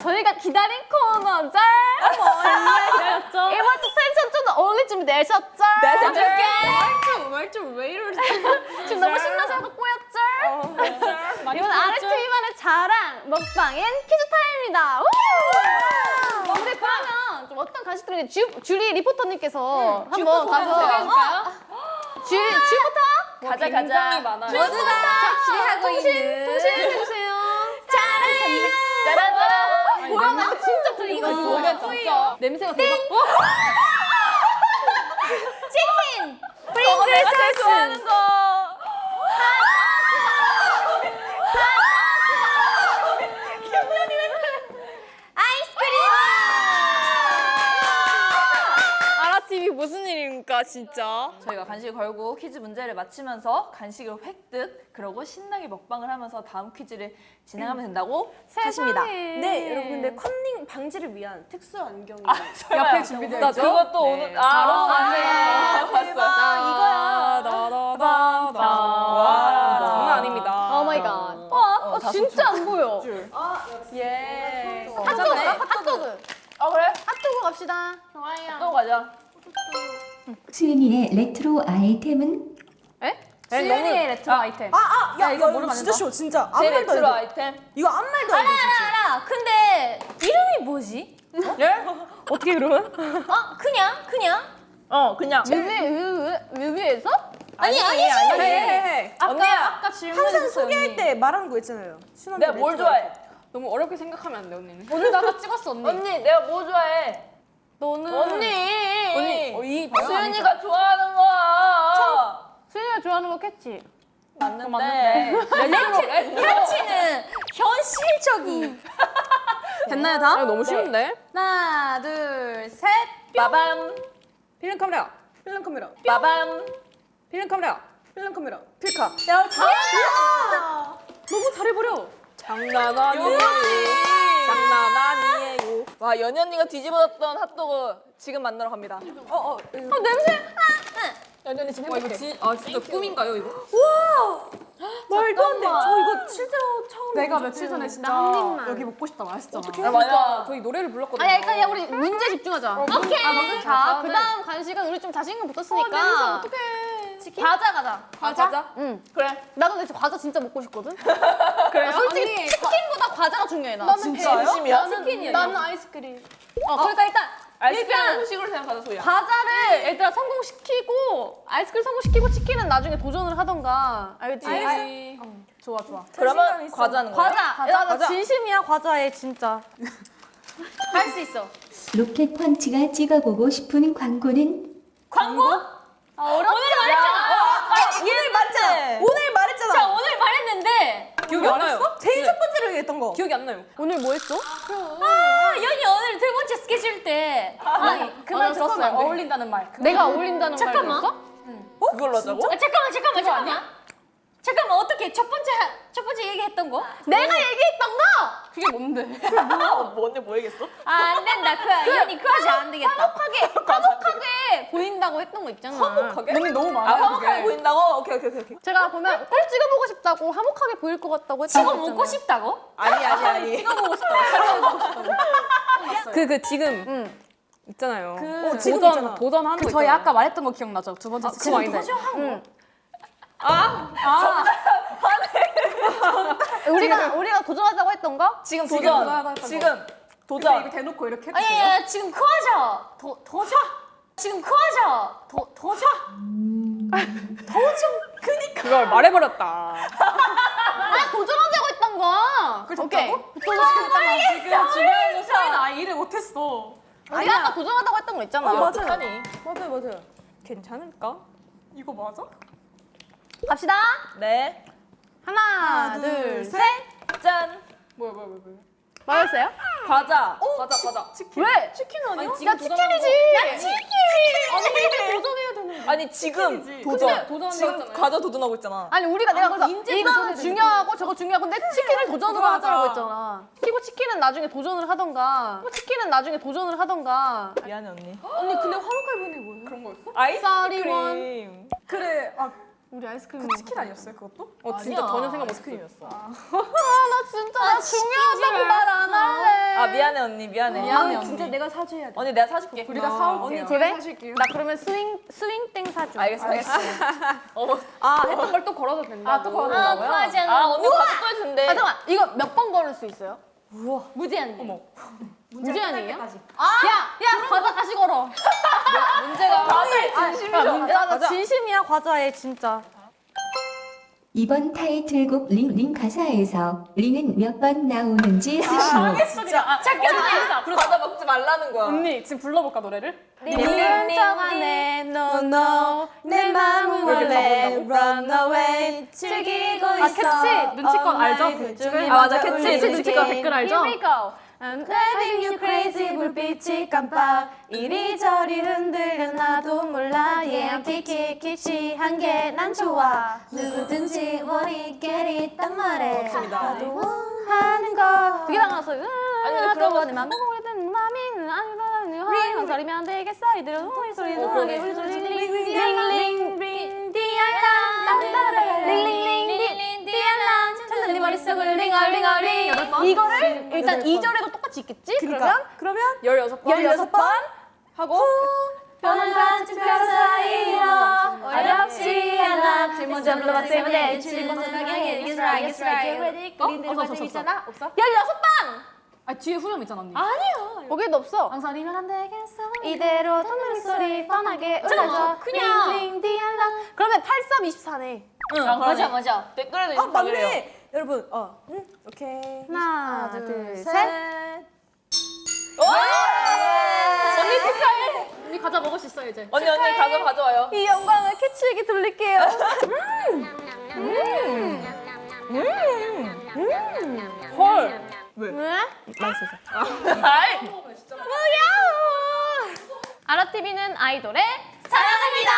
저희가 기다린 코너죠? 얼마나 기다렸죠? 이번 주 텐션 좀더 어울릴 준비 내셨죠? 내셨죠? 말좀 말좀 왜 이러지? 지금 너무 신나서 하고 꼬였죠? 이번 RSTV만의 자랑 먹방인 퀴즈 타임입니다. 우! 근데 그러면 좀 어떤 간식들인지 주, 주리 리포터님께서 한번 가서? 주리 주부터 가자 가자. 모두가 통신 있는. 통신 냄새가 대박. 어? 치킨 저거 내가 제일 좋아하는 거. 아라TV 무슨 진짜? 저희가 간식을 걸고 퀴즈 문제를 맞히면서 간식을 획득 그러고 신나게 먹방을 하면서 다음 퀴즈를 진행하면 된다고 하십니다. 네, 여러분 근데 컨닝 방지를 위한 특수 안경이 옆에 준비되어 있죠? 그것도 네. 오늘 아, 네. 봤어요. 이거야. 다다다다. 와 장난 아닙니다. Oh my god. 와, 어, 다섯 진짜 안 보여. 예. 핫도그, 핫도그. 아 그래? 핫도그 갑시다. 좋아요. 또 가자. 수윤이의 레트로 아이템은 수윤이의 레트로 아이템. 아, 아, 야, 이거 이거 모르면 안 진짜. 쉬워, 진짜. 제 레트로 돼. 아이템. 이거 아무 말도 안 돼, 진짜. 알아. 근데 이름이 뭐지? 예? 어떻게 그러면? 어, 그냥 그냥. 어 그냥. 뮤비, 뮤비, 뮤비에서? 아니 아니지. 해. 아까, 언니야. 아까 질문했어요. 항상 소개할 때 말하는 거 있잖아요. 내가 뭘 레트로 좋아해? 너무 어렵게 생각하면 안 돼 언니는. 오늘 나가 찍었어, 언니. 언니 내가 뭐 좋아해? 너는. 언니. 언니 어, 이 수윤이가 좋아하는 거야. 수윤이가 좋아하는 거 켓치. 맞는데. 레트로. 켓치는 현실적인. 됐나요, 다? 아, 너무 쉬운데? 하나, 둘, 셋. 빠밤. 필름 카메라. 필름 카메라, 빠밤. 필름 카메라. 필름 카메라. 필카. 야, 잘했다. 너무 잘해버려. 장난. 장난 아니에요. 와 연희 언니가 뒤집어졌던 핫도그 지금 만나러 갑니다. 어, 어. 어, 냄새. 연희 언니 지금 와 이거 진, 아 진짜 꿈인가요 이거? 말도 안 돼. 저 이거 실제로 처음 내가 며칠 전에 진짜. 여기 먹고 싶다. 맛있잖아. 아, 맞아. 저희 노래를 불렀거든요. 아니, 야, 우리 문제 집중하자. 오케이. 자, 그 다음 간식은 우리 좀 자신감 붙었으니까. 냄새 어떡해. 치킨? 과자 가자. 과자? 응. 그래. 나도 근데 과자 진짜 먹고 싶거든. 그래요? 솔직히 치킨보다 과 자가 중요해 나. 진짜요? 진심이야? 치킨이야. 나는 아이스크림. 어, 그러니까 일단 아이스크림 일단 음식으로 생각하자 소희야. 과자를 일단 성공시키고 아이스크림 성공시키고 치킨은 나중에 도전을 하던가. 알겠지? 아이. 좋아 좋아. 그러면 과자는 거야? 과자. 야, 나 진심이야 과자에 진짜. 할 수 있어. 로켓 펀치가 찍어보고 싶은 광고는 광고? 아, 어렵다. 오늘 말했잖아. 오늘 말했잖아. 오늘 말했잖아. 자 오늘 말했는데. 기억이 안 나요. 제일 첫 번째로 얘기했던 거. 기억이 안 나요. 오늘 뭐 했어? 아 연이 오늘 두 번째 스케줄 때. 아니 그말 들었어요. 어울린다는 말. 내가 어울린다는 말 잠깐만. 들었어? 그걸로 하자고? 아, 잠깐만 잠깐만 잠깐만. 잠깐만 어떻게 첫 번째 첫 번째 얘기했던 거? 내가 얘기했던 거. 그게 뭔데? 뭐 언니 뭐 얘기했어? 아, 안 된다. 그 연이 그 하지 안 되겠다. 화목하게 화목하게 보인다고 했던 거 있잖아. 화목하게? 너무 너무 아 많아. 화목하게 보인다고? 오케이 오케이 오케이. 제가 보면 꼭 찍어 보고 싶다고 화목하게 보일 것 같다고 했던 지금 거 먹고 있잖아요. 싶다고? 아니 아니 아니. 그그 지금 응. 있잖아요. 어, 지금 도전 있잖아. 도전하는 거 저희 있잖아요. 아까 말했던 거 기억나죠? 두 번째 그거 아닌데. 응. 아 우리가 우리가 도전하자고 했던 거? 지금 지금 도전. 지금 도전. 대놓고 이렇게 아니, 아니, 지금 그 하자. 도 도전. 지금 그 하자. 도 도전. 그걸 말해버렸다. 아 도전하자고 했던 거. 오케이. 도전하자고. 지금 주변에서 소희는 아예 일을 못했어. 우리가 아까 도전하자고 했던 거 있잖아. 맞아요. 아니. 맞아요, 맞아요. 괜찮을까? 이거 맞아? 갑시다. 네. 하나, 하나, 둘, 둘, 셋. 짠. 뭐야, 뭐야, 뭐야, 뭐야. 뭐였어요? 과자. 가자 가자. 왜? 치킨 아니야? 나 치킨이지. 나 치킨. 아니 도전해야 되는. 아니 지금 도전. 도전한다고 지금. 과자 도전하고 있잖아. 아니 우리가 내가 그래서 인제 이거는 중요하고 저거 중요하고 근데 치킨을 도전으로 도전하자. 하자고 했잖아. 그리고 치킨은 나중에 도전을 하던가. 치킨은 나중에 도전을 하던가. 미안해 언니. 언니, 근데 보이는 게 뭐예요? 그런 거였어? 아이스크림. 그래, 아, 우리 아이스크림 그 치킨 아니었어요 그것도? 어 진짜 전혀 생각 못했어요. 나 진짜 나 중요하다고 말 안 할래. 아 미안해 언니 미안해. 미안해 언니. 진짜 내가 사줘야 돼. 언니 내가 사줄게. 우리가 사올게요. 그래? 나 그러면 스윙 스윙땡 사줘. 알겠어 알겠어. 어머. 아 했던 걸 또 걸어도 된다고. 아, 또 걸어도 아, 된다고요? 아 언니 가족 보여준대. 아, 잠깐 이거 몇 번 걸을 수 있어요? 무제한. 어머. 무제한이에요? 아, 야, 야, 과자 다시 걸어. 문제가 다들 진심이죠. 야, 나 진심이야 과자에 진짜. 이번 타이틀곡 Ring, Ring 가사에서 ring은 몇 번 나오는지 쓰시오. 진짜. 아, 잠깐만. 과자 먹지 말라는 거야. 언니 지금 불러볼까 노래를? ring ring ring 안에 no no 내 맘은 원래 run away 즐기고 있어. 아 켓치 눈치껏 알죠? 아, 맞아. 켓치 눈치껏 댓글 알죠? Here we go. I'm letting you crazy 불빛이 깜빡 이리저리 흔들려 나도 몰라 Yeah 키키키치 한게 난 좋아 누구든지 머리 깨리 딱 말해 나도 하는 거 되게 당황했어 아니, 그런 거- 거내 맘은 오래된 맘이 아니 하는 소리면 안 되겠어 이대로 소리 소리 노하게 우리 소리 링링링 링 디알람 링링 링 디알람 찾는 네 머릿속을 링얼링얼링 이거를 일단 2절에도 똑같이 있겠지? 그러면 그러면 16번. 16번 하고 변한 뼈 사이로 어렵지 않아 질문 돼 질문 좀 하게 Guess right, guess right Get ready 그린 대로 관심 있잖아 없어? 16번! 아, 뒤에 후렴 있잖아, 언니. 거기도 없어 망설이면 안 되겠어. 이대로 tonary 소리 뻔하게 잠깐만, 올려줘 그냥. 그러면 83, 24네 응, 맞아, 맞아. 댓글에도 아 있다 그래요. 맞네. 여러분 어 응? 오케이. 하나 둘셋 과자 먹을 수 있어, 이제. 언니 언니 가져 가져와요. 이 영광을 캐치에게 돌릴게요 헐. 왜? 왜? 맛있어서. 아이. 뭐야 아라TV는 아이돌의 사랑합니다